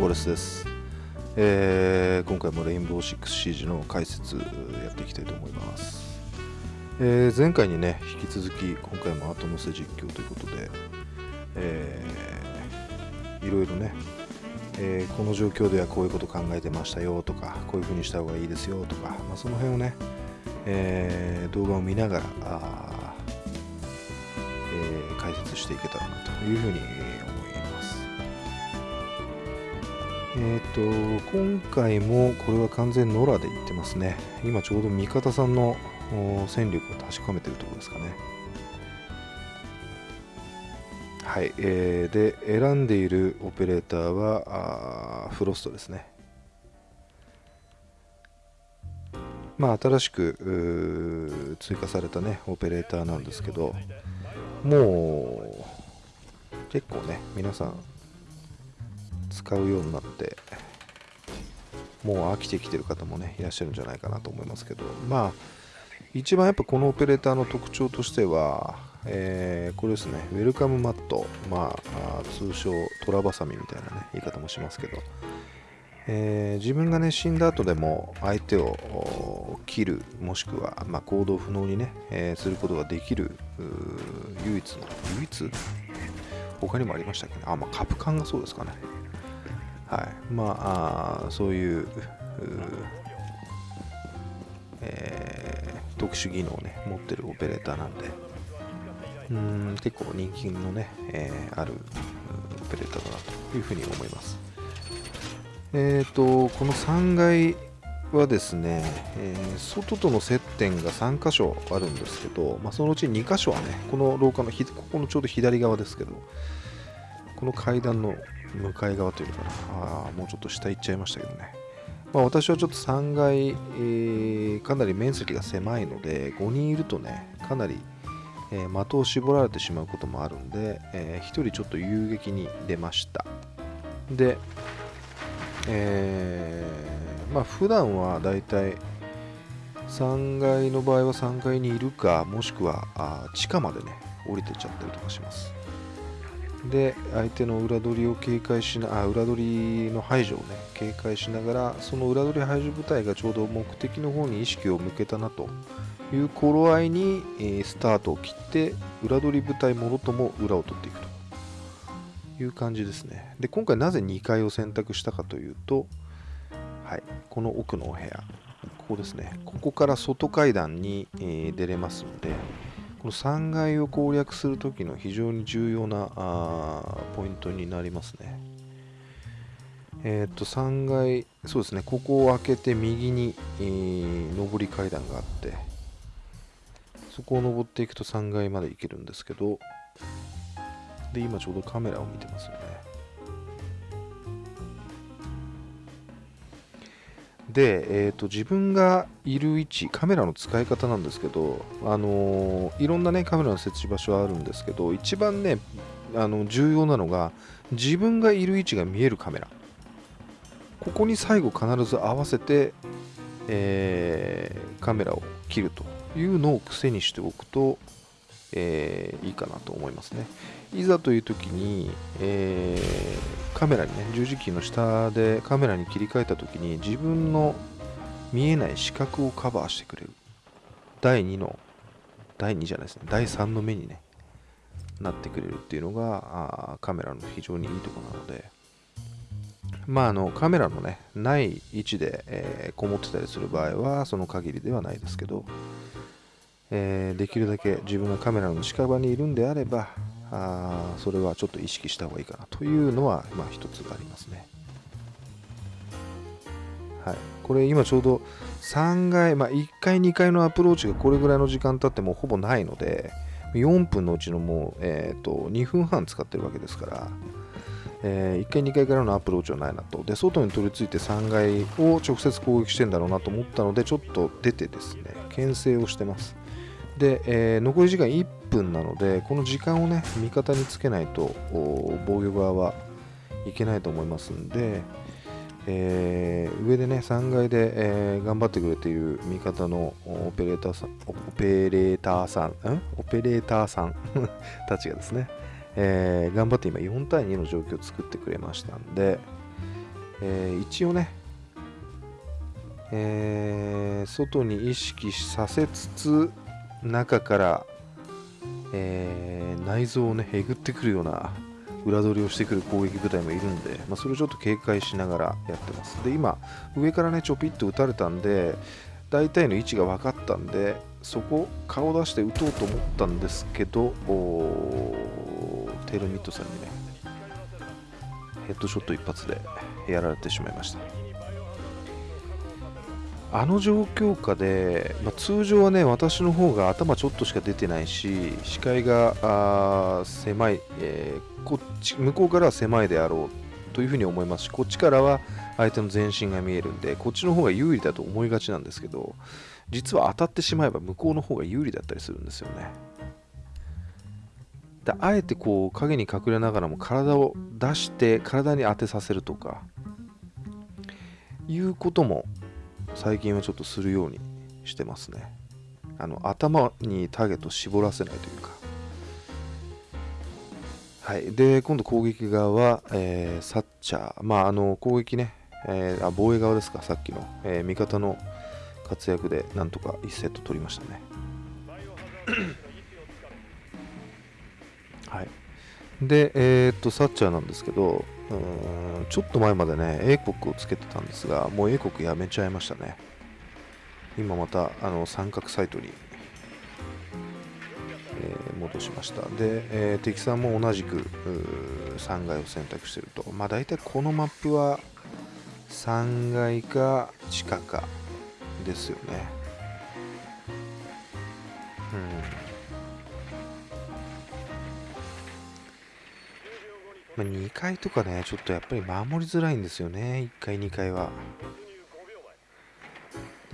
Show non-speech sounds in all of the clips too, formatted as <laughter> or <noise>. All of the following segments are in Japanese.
ウォレスです。えー今回もレインボーシックスシージの解説やっていきたいと思います。えー前回にね、引き続き、今回も後乗せ実況ということで、えーいろいろね、えーこの状況ではこういうこと考えてましたよとか、こういう風にした方がいいですよとか、まあ、その辺をね、え動画を見ながら、あえ解説していけたらなというふうに思います。えっ、と、今回もこれは完全野良で言ってますね。今ちょうど味方さんの戦力を確かめてるところですかね。はい、えーで、選んでいるオペレーターはあフロストですね。まあ、新しく追加されたね、オペレーターなんですけど、もう、結構ね、皆さん、使うようになって、もう飽きてきてる方もね、いらっしゃるんじゃないかなと思いますけど、まあ、一番やっぱこのオペレーターの特徴としては、えーこれですね、ウェルカムマット、まあ、通称トラバサミみたいなね、言い方もしますけど、えー自分がね死んだ後でも相手を切るもしくは、まあ、行動不能にね、えーすることができる唯一の唯一？他にもありましたっけね？あ、まあ、カプカンがそうですかね。はい。まあそういうえー特殊技能をね持ってるオペレーターなんで。うん結構人気のね、えーあるオペレーターだなというふうに思います。えー、とこの3階はですね、えー外との接点が3箇所あるんですけど、まあ、そのうち2箇所はね、この廊下のひここのちょうど左側ですけど、この階段の向かい側というかな、あもうちょっと下行っちゃいましたけどね。まあ、私はちょっと3階、えーかなり面積が狭いので、5人いるとね、かなり、えー的を絞られてしまうこともあるんで、え1人ちょっと遊撃に出ました。で、えーまあ普段はだいたい3階の場合は3階にいるかもしくはあ地下までね降りてっちゃったりとかしますで相手の裏取りを警戒しなあ裏取りの排除をね警戒しながらその裏取り排除部隊がちょうど目的の方に意識を向けたなという頃合いに、えースタートを切って裏取り部隊もろとも裏を取っていくと。いう感じですね。で、今回なぜ2階を選択したかというと、はい、この奥のお部屋、ここですね、ここから外階段に、えー出れますので、この3階を攻略するときの非常に重要なあポイントになりますね。えっ、と、3階、そうですね、ここを開けて右に、えー上り階段があって、そこを登っていくと3階まで行けるんですけど、で、今ちょうどカメラを見てますよね。で、えーと、自分がいる位置、カメラの使い方なんですけど、あのーいろんなね、カメラの設置場所はあるんですけど、一番ね、あの重要なのが、自分がいる位置が見えるカメラ。ここに最後必ず合わせて、えーカメラを切るというのを癖にしておくと、えーいいかなと思いますね。いざという時に、えーカメラにね、十字キーの下でカメラに切り替えた時に自分の見えない視覚をカバーしてくれる。第2の、第2じゃないですね、第3の目にね、なってくれるっていうのがあカメラの非常にいいとこなので、まあ、あのカメラのね、ない位置で、えーこもってたりする場合は、その限りではないですけど、えーできるだけ自分がカメラの近場にいるんであればあそれはちょっと意識した方がいいかなというのは、まあ、一つありますね。はい、これ今ちょうど3階、まあ、1階、2階のアプローチがこれぐらいの時間経ってもほぼないので4分のうちのもう、えー、と2分半使ってるわけですから、え1階、2階からのアプローチはないなとで外に取り付いて3階を直接攻撃してんだろうなと思ったのでちょっと出てですね牽制をしてます。で、えー残り時間1分なので、この時間をね、味方につけないと、防御側はいけないと思いますんで、えー上でね、3階で、えー頑張ってくれている味方のオペレーターさん、オペレーターさん、ん？オペレーターさん <laughs> たちがですね、えー、頑張って今4対2の状況を作ってくれましたんで、えー、一応ね、えー、外に意識させつつ中から、えー、内臓をねえぐってくるような裏取りをしてくる攻撃部隊もいるんで、まあ、それをちょっと警戒しながらやってます。で今上からねちょぴっと撃たれたんで大体の位置が分かったんでそこ顔出して撃とうと思ったんですけどテルミットさんにねヘッドショット一発でやられてしまいました。あの状況下で、まあ、通常はね私の方が頭ちょっとしか出てないし視界が狭い、えー、こっち向こうからは狭いであろうというふうに思いますしこっちからは相手の全身が見えるんでこっちの方が有利だと思いがちなんですけど実は当たってしまえば向こうの方が有利だったりするんですよね。であえてこう影に隠れながらも体を出して体に当てさせるとかいうことも最近はちょっとするようにしてますね。あの頭にターゲットを絞らせないというか。はい。で今度攻撃側は、えー、サッチャー。まああの攻撃ね、えー、あ防衛側ですか。さっきの、えー、味方の活躍でなんとか1セット取りましたね。はい。でえー、っとサッチャーなんですけどうんちょっと前までね、英国をつけてたんですが、もう英国やめちゃいましたね。今またあの三角サイトに、えー、戻しました。で、えー、敵さんも同じく3階を選択してると。まあ大体このマップは3階か地下かですよね。うんまあ、2階とかね、ちょっとやっぱり守りづらいんですよね、1階、2階は。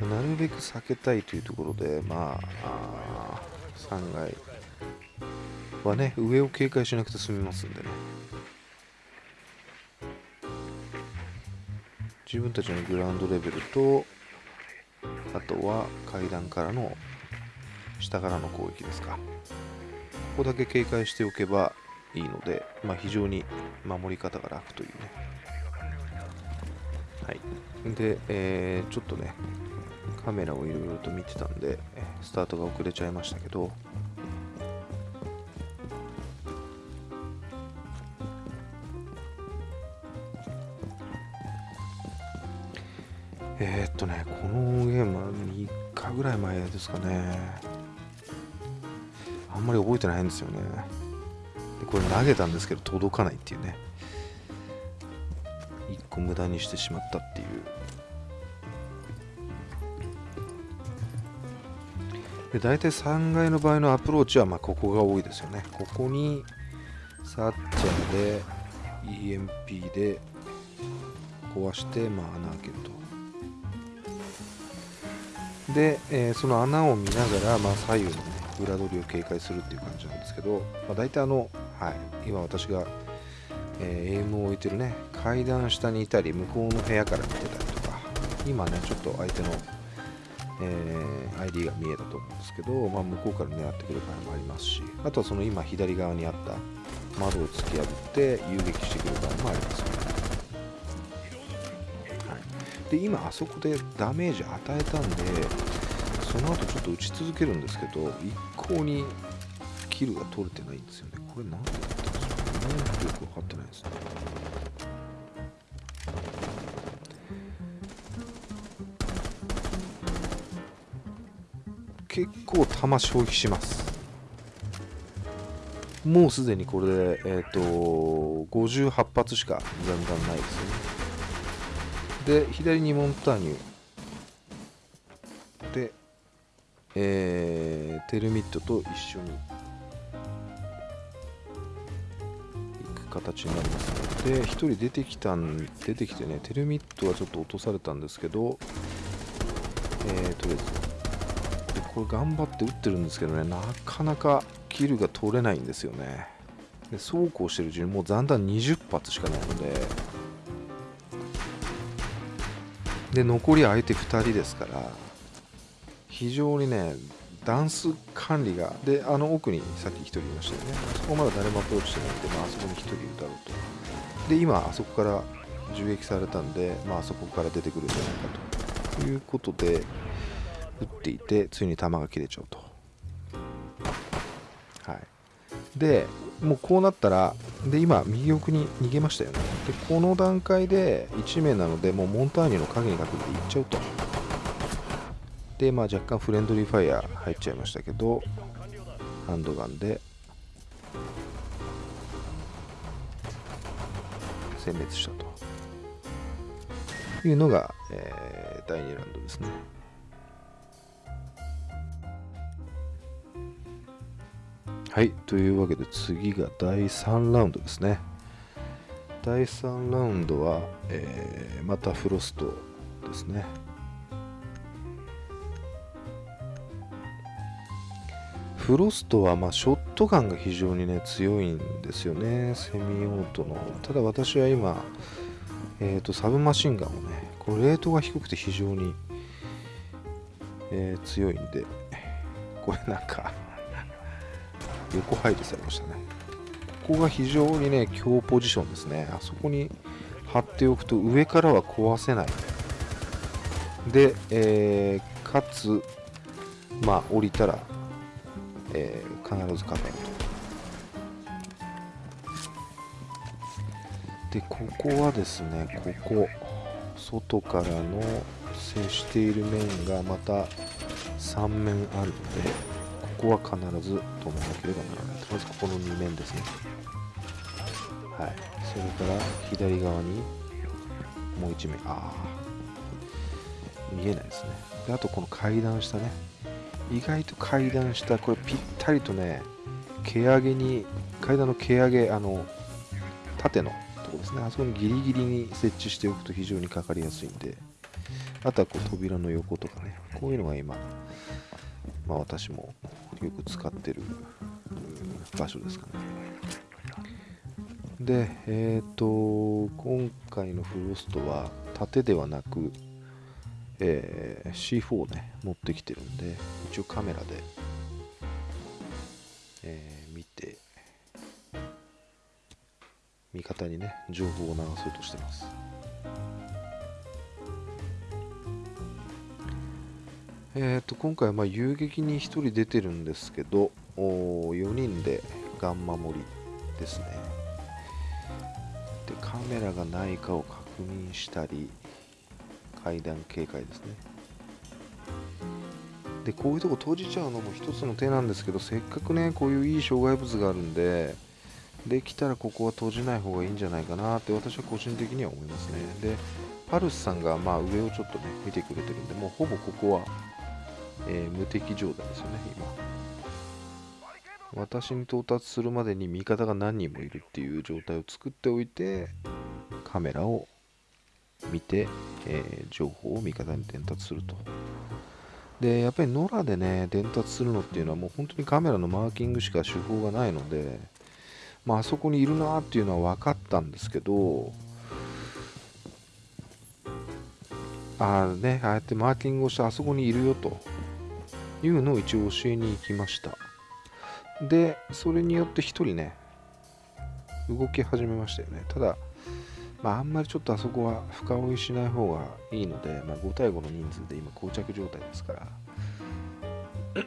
なるべく避けたいというところで、まあ、あ3階はね、上を警戒しなくて済みますんでね。自分たちのグラウンドレベルと、あとは階段からの下からの攻撃ですか。ここだけ警戒しておけば、いいので、まあ、非常に守り方が楽というね。はい。で、えー、ちょっとね、カメラをいろいろと見てたんで、スタートが遅れちゃいましたけど、えー、っとね、このゲームは3日ぐらい前ですかね。あんまり覚えてないんですよね。でこれ投げたんですけど届かないっていうね。1個無駄にしてしまったっていう。で大体3階の場合のアプローチはまあここが多いですよね。ここにサッチャーで EMP で壊してまあ穴開けると。で、えー、その穴を見ながら、まあ、左右の、ね、裏取りを警戒するっていう感じなんですけど、まあ、大体あのはい、今私が、えー、エイムを置いてるね階段下にいたり向こうの部屋から見てたりとか今ねちょっと相手の、えー、ID が見えたと思うんですけど、まあ、向こうから狙ってくる場合もありますしあとはその今左側にあった窓を突き破って遊撃してくる場合もありますよね、はい、で今あそこでダメージ与えたんでその後ちょっと打ち続けるんですけど一向にキルが取れてないんですよね。これ何でだったんですかねよく分かってないですね結構弾消費します。もうすでにこれで、えっ、ー、と58発しか残弾ないですね。で左にモンターニュ。で、えー、テルミットと一緒に。形になりますで1人出てきたん出てきてねテルミットはちょっと落とされたんですけどえー、とりあえず。でこれ頑張って打ってるんですけどねなかなかキルが取れないんですよね。でそうこうしてるうちにもう残弾20発しかないので。で残り相手2人ですから非常にねダンス管理がであの奥にさっき1人いましたよね。そこまだ誰もアプローチしてないんで、まあ、そこに1人いるだろうと。で今あそこから銃撃されたんで、まあそこから出てくるんじゃないかということで撃っていてついに弾が切れちゃうと。はい。でもうこうなったらで今右奥に逃げましたよね。でこの段階で1名なのでもうモンターニュの影に隠れていっちゃうと。でまあ若干フレンドリーファイヤー入っちゃいましたけどハンドガンで。殲滅したと。いうのが、えー、第2ラウンドですね。はいというわけで次が第3ラウンドですね。第3ラウンドは、えー、またフロストですね。フロストはまショットガンが非常にね強いんですよね。セミオートの。ただ私は今、えーと、サブマシンガンをねこのレートが低くて非常に、えー、強いんでこれなんか横配置されましたね。ここが非常にね強ポジションですね。あそこに貼っておくと上からは壊せない。で、えー、かつまあ降りたら、えー、必ずカメると。でここはですねここ外からの接している面がまた3面あるのでここは必ず止めなければならない。まずここの2面ですね。はい。それから左側にもう1面。ああ見えないですね。であとこの階段下ね。意外と階段下これぴったりとね毛上げに階段の毛上げあの縦のとこですね。あそこにギリギリに設置しておくと非常にかかりやすいんで。あとはこう扉の横とかね。こういうのが今まあ私もよく使ってる場所ですかね。で、えっ、ー、と、今回のフロストは縦ではなく、えー、C4 ね、持ってきてるんで、一応カメラで、えー、見て、味方にね、情報を流そうとしてます。えー、と今回はまあ遊撃に1人出てるんですけどお4人でガン守りですねでカメラがないかを確認したり階段警戒ですねでこういうとこ閉じちゃうのも一つの手なんですけどせっかくねこういういい障害物があるんでできたらここは閉じない方がいいんじゃないかなって私は個人的には思いますねでパルスさんがまあ上をちょっとね見てくれてるんでもうほぼここはえー、無敵状態ですよね、今。私に到達するまでに味方が何人もいるっていう状態を作っておいて、カメラを見て、えー、情報を味方に伝達すると。で、やっぱり野良でね、伝達するのっていうのはもう本当にカメラのマーキングしか手法がないので、まあ、そこにいるなっていうのは分かったんですけど、ああね、ああやってマーキングをしてあそこにいるよと。いうのを一応教えに行きました。でそれによって1人ね動き始めましたよね。ただまああんまりちょっとあそこは深追いしない方がいいので、まあ、5対5の人数で今膠着状態ですから <clears throat>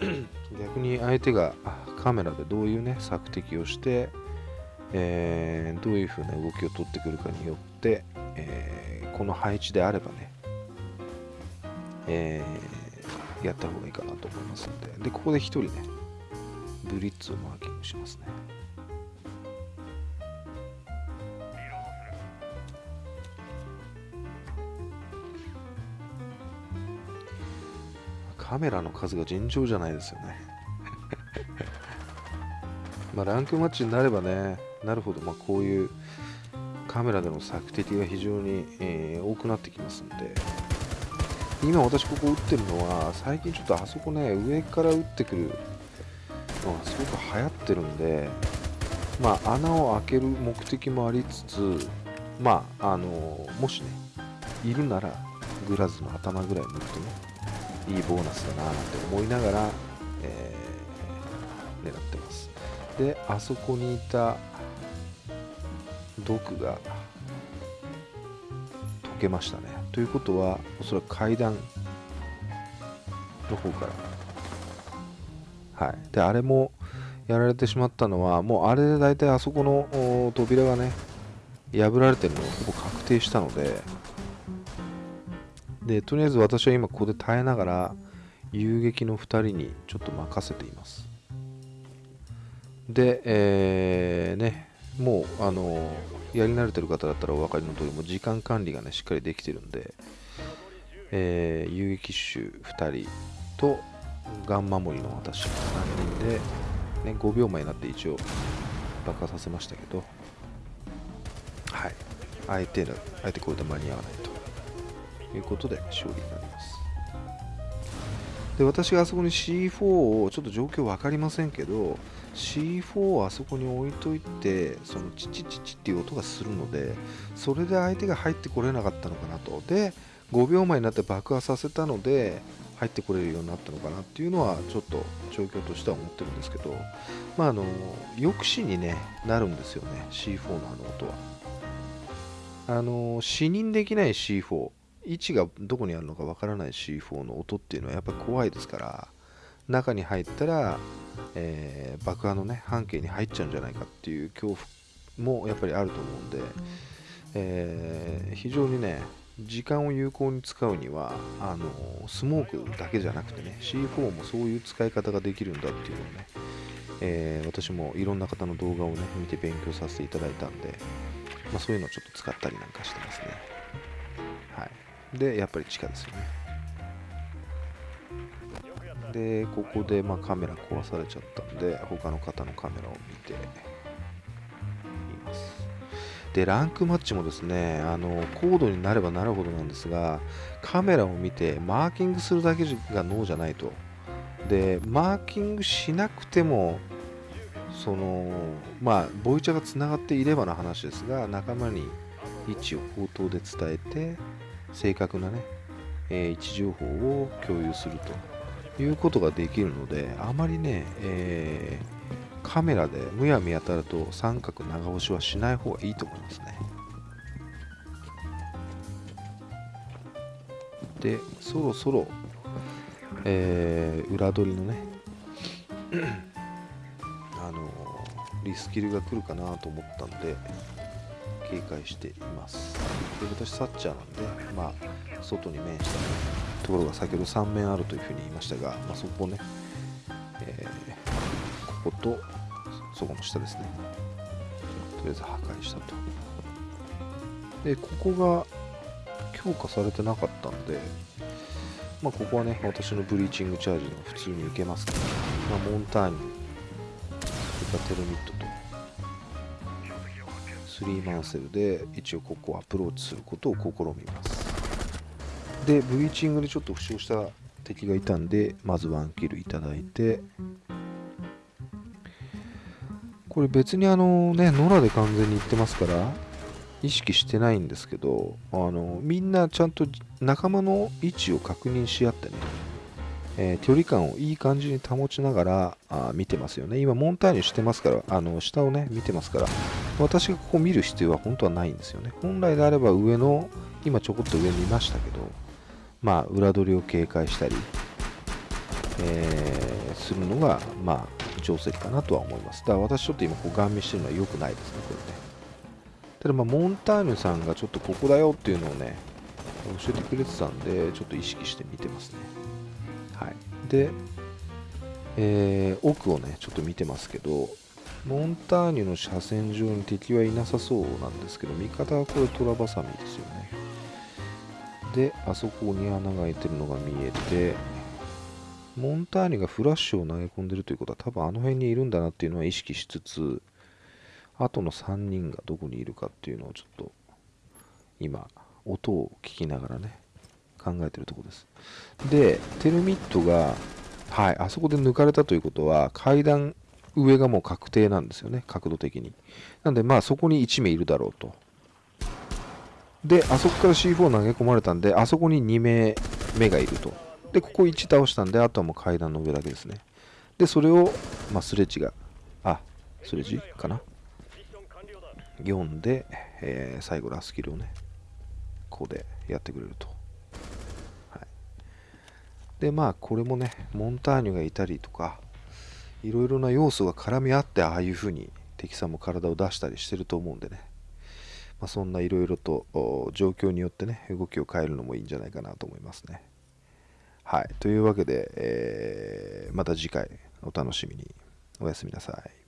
逆に相手がカメラでどういうね索敵をして、えー、どういう風な動きを取ってくるかによって、えー、この配置であればね、えーやった方がいいかなと思いますので、で、ここで1人ね、ブリッツをマーキングしますね。カメラの数が尋常じゃないですよね。<laughs> まあランクマッチになればね、なるほど、まあ、こういうカメラでの索敵が非常に、えー、多くなってきますんで、今私ここ打ってるのは最近ちょっとあそこね上から打ってくるのがすごく流行ってるんでまあ穴を開ける目的もありつつまああのもしねいるならグラズの頭ぐらい抜くとねいいボーナスだななんて思いながら、えー、狙ってます。であそこにいた毒が溶けましたね。ということはおそらく階段の方からはい。であれもやられてしまったのはもうあれで大体あそこの扉がね破られてるのがほぼ確定したのででとりあえず私は今ここで耐えながら遊撃の2人にちょっと任せています。で、えー、ねもうあのやり慣れてる方だったらお分かりの通りも時間管理がねしっかりできてるんで、えー、遊撃手2人とガン守りの私3人で、ね、5秒前になって一応爆破させましたけどはい。相手だ相手これで間に合わないと。いうことで勝利になります。で私があそこに C4 をちょっと状況分かりませんけど C4 をあそこに置いといてそのチチチチっていう音がするのでそれで相手が入ってこれなかったのかなと。で5秒前になって爆破させたので入ってこれるようになったのかなっていうのはちょっと状況としては思ってるんですけどまああの抑止に、ね、なるんですよね C4 のあの音は。あの視認できない C4 位置がどこにあるのかわからない C4 の音っていうのはやっぱり怖いですから中に入ったら、えー、爆破のね半径に入っちゃうんじゃないかっていう恐怖もやっぱりあると思うんで、えー、非常にね時間を有効に使うにはあのスモークだけじゃなくてね C4 もそういう使い方ができるんだっていうのをね、えー、私もいろんな方の動画をね見て勉強させていただいたんで、まあ、そういうのをちょっと使ったりなんかしてますね。はいでやっぱり地下ですよね。でここでまカメラ壊されちゃったんで他の方のカメラを見ています。でランクマッチもですねあの高度になればなるほどなんですがカメラを見てマーキングするだけが脳じゃないと。でマーキングしなくてもそのまあボイチャがつながっていればの話ですが仲間に位置を口頭で伝えて正確なね、えー、位置情報を共有するということができるのであまりね、えー、カメラでむやみやたらと三角長押しはしない方がいいと思いますね。でそろそろ、えー、裏取りのね <clears throat> あのリスキルが来るかなと思ったんで警戒しています。で私サッチャーなんでまあ外に面したところが先ほど3面あるというふうに言いましたが、まあ、そこをね、えー、こことそこの下ですね。とりあえず破壊したと。でここが強化されてなかったんでまあここはね私のブリーチングチャージの普通に受けますから、まあ、モンターニそれからテルミットとスリーマンセルで一応ここをアプローチすることを試みますでブリーチングでちょっと負傷した敵がいたんでまずワンキルいただいてこれ別にあのね野良で完全にいってますから意識してないんですけどあのみんなちゃんと仲間の位置を確認し合ってねえー、距離感をいい感じに保ちながらあ見てますよね。今、モンターニュしてますから、あの下をね、見てますから、私がここ見る必要は本当はないんですよね。本来であれば上の、今ちょこっと上にいましたけど、まあ、裏取りを警戒したり、えー、するのが、まあ、定石かなとは思います。だから私ちょっと今、こう、ガン見してるのは良くないですね、これね。ただ、まあ、モンターニュさんがちょっとここだよっていうのをね、教えてくれてたんで、ちょっと意識して見てますね。はい、で、えー、奥をねちょっと見てますけどモンターニュの車線上に敵はいなさそうなんですけど味方はこれトラバサミですよねであそこに穴が開いてるのが見えてモンターニュがフラッシュを投げ込んでるということは多分あの辺にいるんだなっていうのは意識しつつあとの3人がどこにいるかっていうのをちょっと今音を聞きながらね考えてるところです。で、テルミットが、はい、あそこで抜かれたということは、階段上がもう確定なんですよね、角度的に。なんで、まあそこに1名いるだろうと。で、あそこから C4 投げ込まれたんで、あそこに2名目がいると。で、ここ1倒したんで、あとはもう階段の上だけですね。でそれを、まあ、スレッジがあスレッジかな？読んで、えー、最後ラスキルをねここでやってくれると、はい、でまあこれもねモンターニュがいたりとかいろいろな要素が絡み合ってああいうふうに敵さんも体を出したりしてると思うんでね、まあ、そんないろいろと状況によってね動きを変えるのもいいんじゃないかなと思いますね。はい。というわけで、えー、また次回お楽しみに。おやすみなさい。